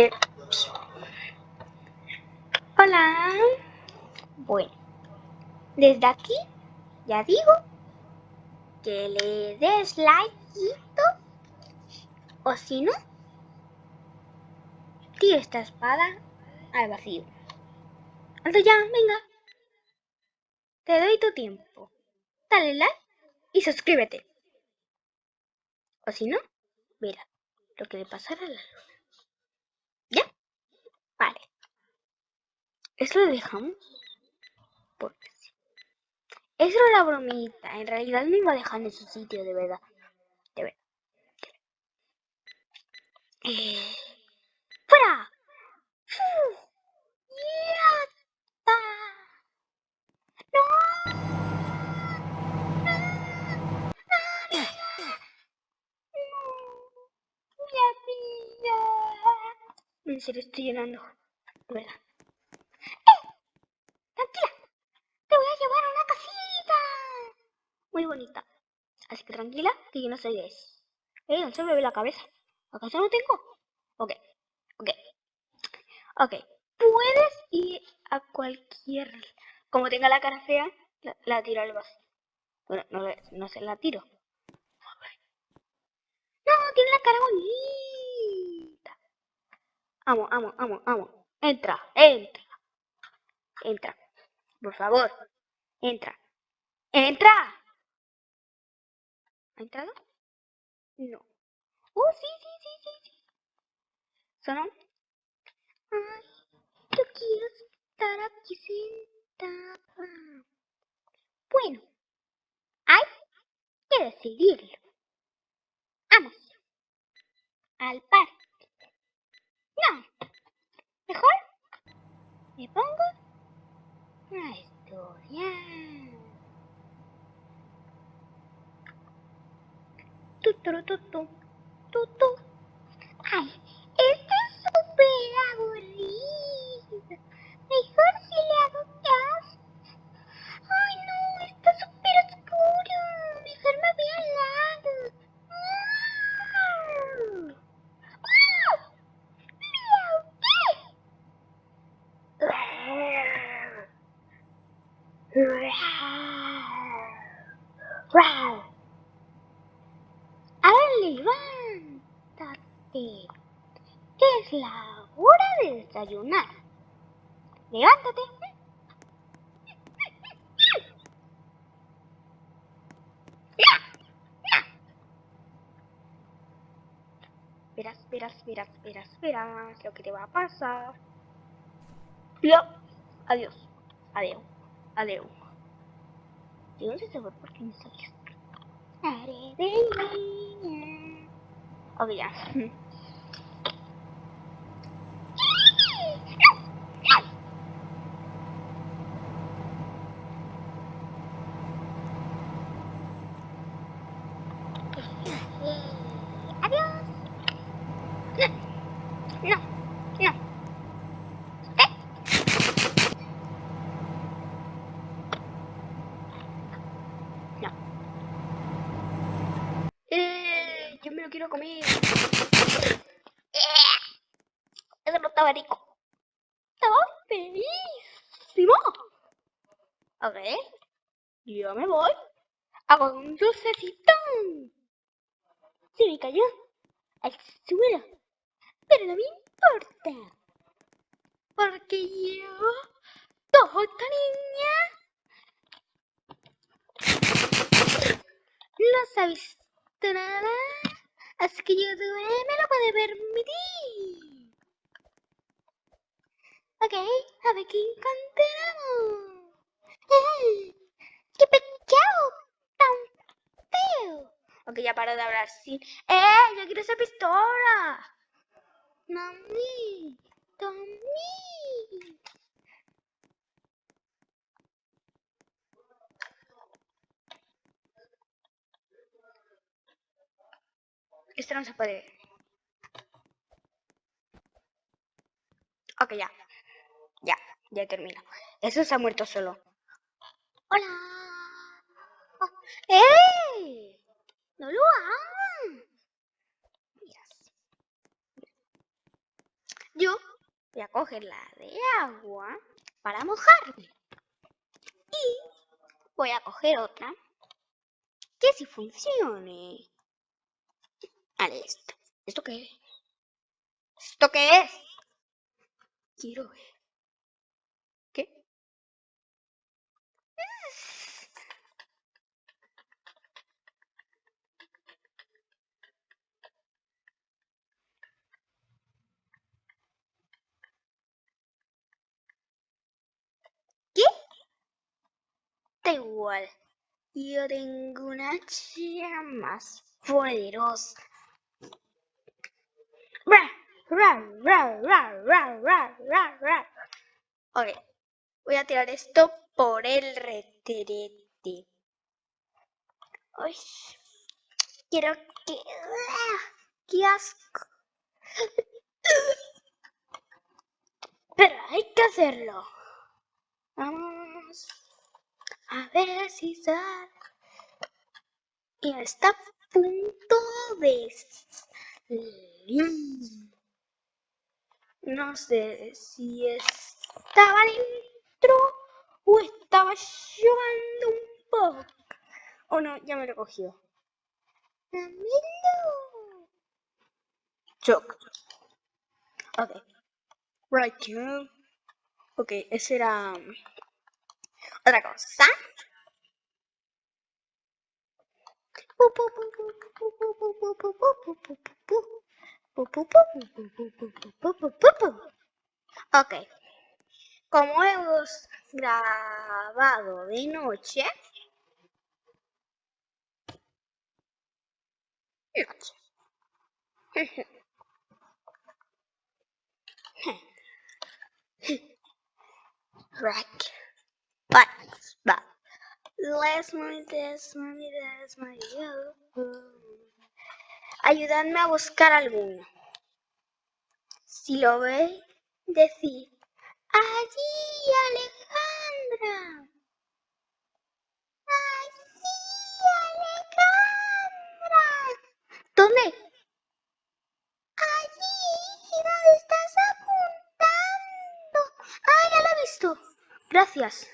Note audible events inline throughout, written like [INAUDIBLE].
Eh, hola. Bueno, desde aquí ya digo que le des like o si no, tira esta espada al vacío. Alto ya, venga. Te doy tu tiempo. Dale like y suscríbete. O si no, mira lo que le pasará a la luna. Vale. Esto lo dejamos porque sí. Eso era la bromita. En realidad me iba a dejar en su sitio, de verdad. De verdad. Eh, En serio, estoy llorando. ¿Verdad? ¡Eh! ¡Tranquila! ¡Te voy a llevar a una casita! Muy bonita. Así que tranquila, que yo no soy de eso. ¿Eh? No se me ve la cabeza. ¿Acaso no tengo? Ok. Ok. Ok. Puedes ir a cualquier... Como tenga la cara fea, la, tiro al vacío. Bueno, no, no se la tiro. No, tiene la cara bonita. Amo, amo, amo, amo. Entra, entra. Entra. Por favor. Entra. ¡Entra! ¿Ha entrado? No. ¡Oh, sí, sí, sí, sí, sí! ¿Sonó? Ay, yo quiero estar aquí sentada. Bueno, hay que decidirlo. Vamos. Al parque. No. Mejor me pongo a estudiar. Tu, tu, tu, tu, tu, tu. Ay, esto es súper aburrido. Mejor si le hago caso. Ay, no, está súper oscuro. Mejor me voy al lado. Ahora levántate. Es la hora de desayunar. Levántate. Verás, verás, verás, verás, verás lo que te va a pasar. Adiós. Adiós. Adiós. ¿De dónde se fue? ¿Por qué me niña. Ok, ya. quiero comer. Eso no estaba rico. Estaba felicísimo. A ver. Yo me voy. Hago un dulcecito. Se me cayó al suelo. Pero no me importa. Porque yo, toda niña, no sabes nada. Así que yo me lo puede permitir. Ok, a ver qué encontramos. [LAUGHS] ¡Qué pecado tan feo! Ok, ya paro de hablar sin... ¡Eh! ¡Yo quiero esa pistola! ¡Mami! ¡Tommy! Esto no se puede Ok, ya. Ya, ya termino. Eso se ha muerto solo. ¡Hola! ¡Eh! ¡No lo hagas! coger la de agua para mojarme. Y voy a coger otra que si funcione. Vale, esto. ¿Esto qué es? ¿Esto qué es? Quiero ver. ¿Qué? Da igual. Yo tengo una chica más poderosa. Ok, voy a tirar esto por el retrete. Uy, quiero que... ¡Qué asco! Pero hay que hacerlo. Vamos a ver si sale. Y está a punto de... No sé si estaba dentro o estaba llorando un poco. Oh no, ya me lo cogió. Choc. Ok. Right. Ok, ese era otra cosa. Ok. Como hemos grabado de noche, noche. You. Ayudadme a buscar alguno. Si lo veis, decid, allí Alejandra. Allí Alejandra. ¿Dónde? Allí, ¿dónde estás apuntando? Ah, ya lo he visto. Gracias.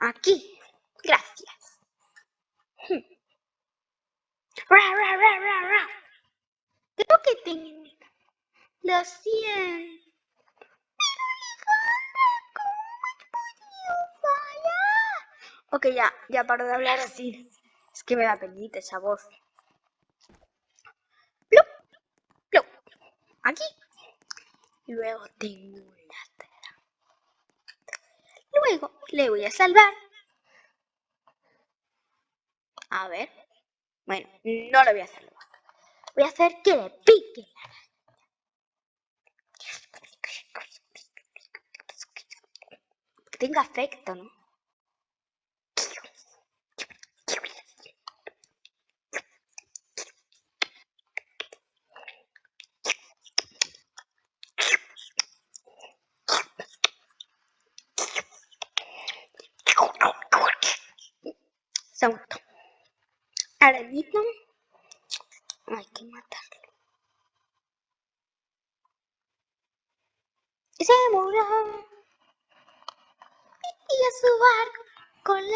Aquí. Gracias. Ra, ra, ra, ra, ra. Creo que tengo. Lo siento. Pero Alejandra, ¿cómo has podido fallar? Ok, ya, ya paro de hablar así. Es que me da penita esa voz. Plup, plup. Aquí. Y luego tengo una tela. Luego le voy a salvar. A ver. Bueno, no lo voy a hacer. Voy a hacer que le pique la Tenga efecto, ¿no? Segundo. Ahora mismo hay que matarlo. Y se murió. Su le.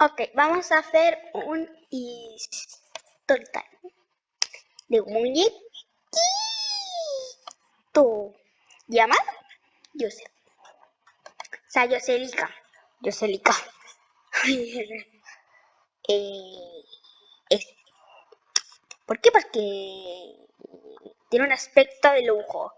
Ok, vamos a hacer un story de un muñequito llamado Joseph. O sea, Joselica. Joselica. [LAUGHS] eh, es. ¿Por qué? Porque tiene un aspecto de lujo.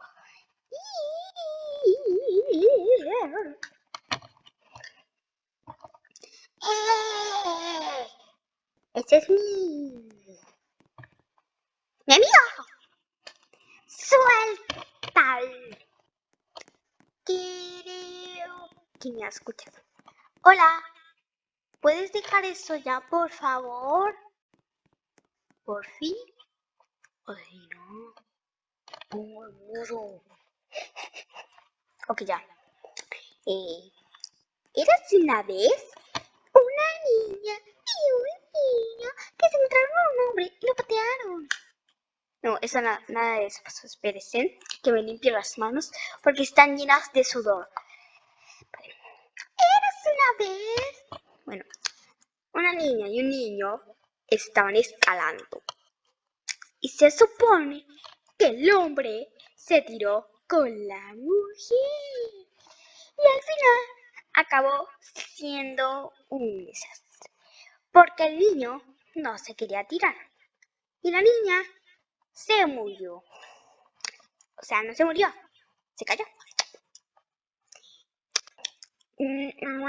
¡Eh! Este es mi... ¡Mi amigo! ¡Suéltalo! Creo que me ha escuchado. Hola. ¿Puedes dejar eso ya, por favor? ¿Por fin? Ay, no. Pongo el. Ok, ya. Eh, ¿Eras una vez una niña y un niño que se encontraron a un hombre y lo patearon? No, eso nada, nada de eso pasó. Espérense, que me limpio las manos porque están llenas de sudor. Eres una vez. Bueno, una niña y un niño estaban escalando. Y se supone que el hombre se tiró con la mujer. Y al final acabó siendo un desastre. Porque el niño no se quería tirar. Y la niña se murió. O sea, no se murió, se cayó. Ah,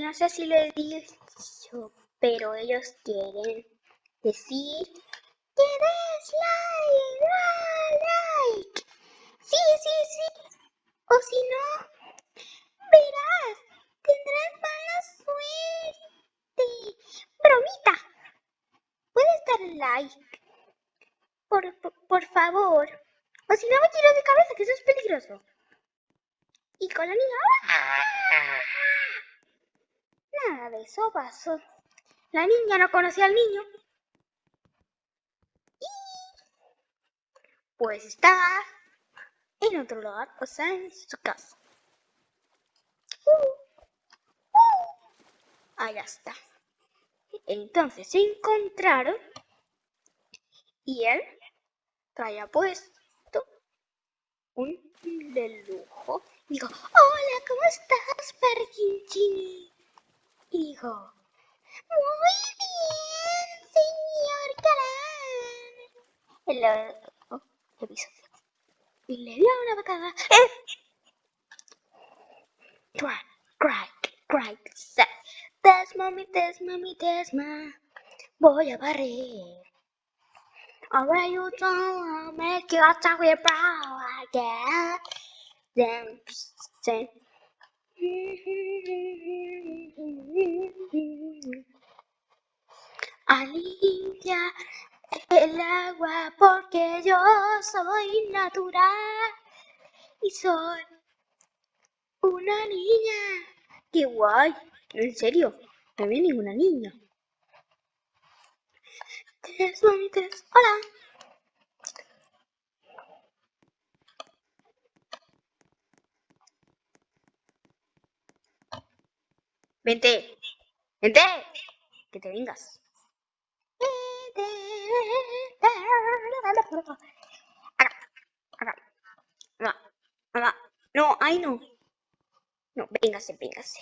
no sé si lo he dicho, pero ellos quieren decir que des like, like. Sí, sí, sí. O si no, verás, tendrás mala suerte. Bromita. Puedes dar like. Por, por, por favor. O si no me tiro de cabeza, que eso es peligroso. Y con la niña. ¡ah! Nada de eso pasó. La niña no conocía al niño. Y pues está en otro lugar, o sea, en su casa. Ahí está. Entonces se encontraron y él traía puesto un de lujo. Digo, hola, ¿cómo estás, Parkinchini? Y dijo, muy bien, señor Galán. Lo, oh, lo pisó. Y le dio una patada. ¡Eh! Crack, crack, crack, set. Desma, mi desma, mi desma. Voy a barrer. Alright, you don't make your talk with brow again. Then, then. A limpiar el agua porque yo soy natural y soy una niña. ¡Qué guay! En serio, había ninguna niña. Tres hola. Vente, vente, que te vengas. Acá, acá, acá, acá. No, ahí no. No, véngase, véngase.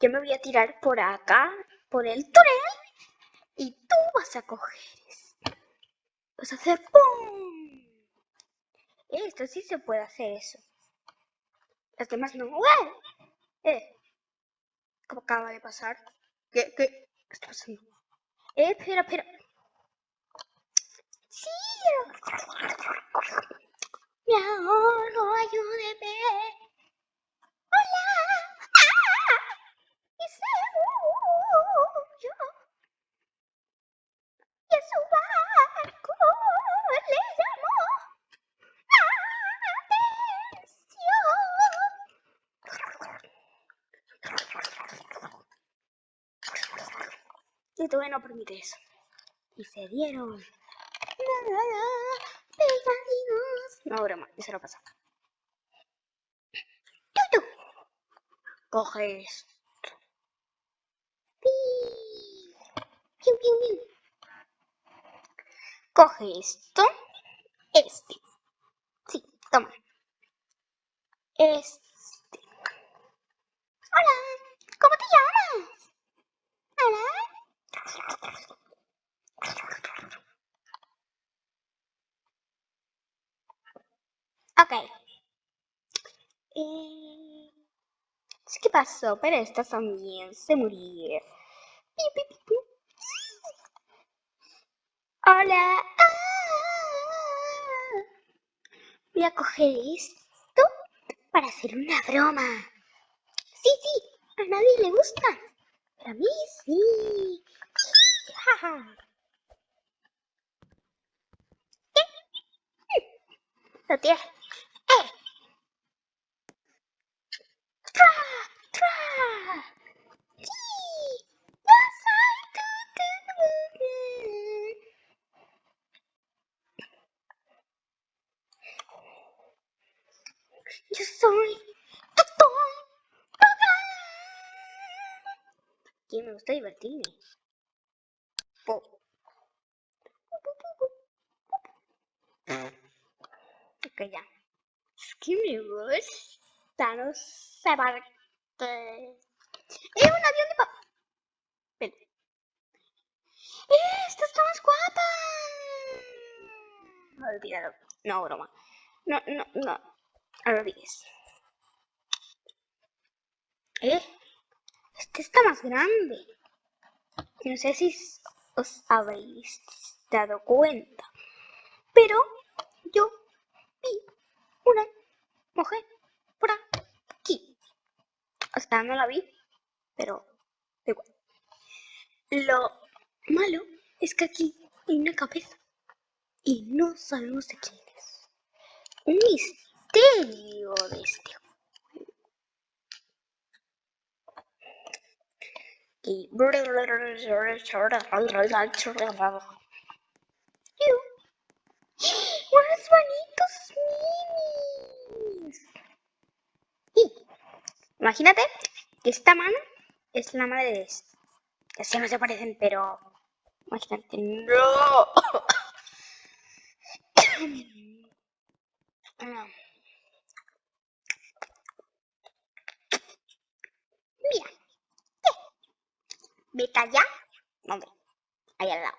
Yo me voy a tirar por acá, por el túnel. Y tú vas a coger esto. Vas a hacer ¡pum! Esto sí se puede hacer eso. Las demás no. ¡Eh! ¿Eh? ¿Cómo acaba de pasar? ¿Qué, qué, qué está pasando? Eh, espera, espera. Sí. Mi amor, ayúdeme. Hola. ¡Ah! Ese yo. Y a su barco le llamó. Todavía no permite eso. Y se dieron. No, broma, eso no pasa. Coge esto. Coge esto. Este. Sí, toma. Este. Hola, ¿cómo te llamas? Hola. Ok. Eh, ¿Qué pasó? Pero estas también se pi. Hola. Ah. Voy a coger esto para hacer una broma. Sí, sí, a nadie le gusta. Pero a mí sí. ¿Qué? [LAUGHS] Lo tienes. soy Y me gusta divertirme. Po. Ok, ya. Es que me gusta, no sé por qué. ¡Eh, un avión de papel! Ven. ¡Eh, esta está más guapa! Olvídalo. No, broma. No, no, no. No olvides. ¿Eh? Este está más grande. No sé si os habéis dado cuenta. Pero yo vi una mujer por aquí. Hasta no la vi, pero igual. Lo malo es que aquí hay una cabeza y no sabemos de quién es. Un misterio de este y ¡Unos bonitos minis! Y imagínate que esta mano es la madre de este. Así no se parecen, pero imagínate, no. [COUGHS] Mira, vete allá, ¿dónde? Allá al lado.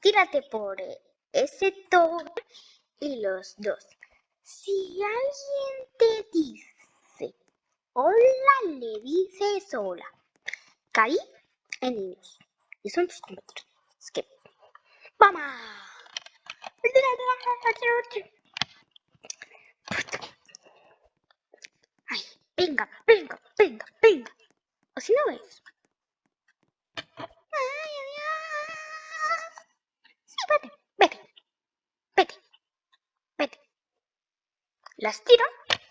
Tírate por ese todo y los dos. Si alguien te dice hola, le dices hola. Caí en niños. Y son tus compañeros. Es que, ¡vamos! Ay, venga, venga, venga, venga. O si no ves. Ay, adiós. Sí, vete, vete, vete, vete. Las tiro,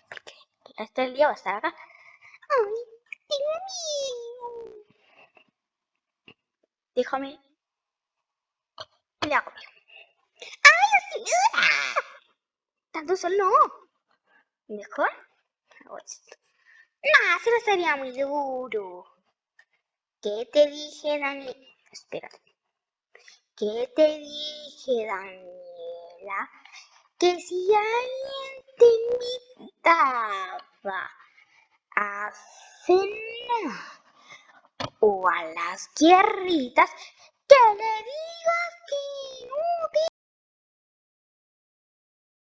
porque este día va a estar acá. Ay, Dios mío. Déjame. Le hago bien. ¡Ay! ¡Ah! Tanto sol no. Mejor hago esto. No, se me sería muy duro. ¿Qué te dije, Dani? Espérate. ¿Qué te dije, Daniela? Que si alguien te invitaba a cenar o a las guerritas, que le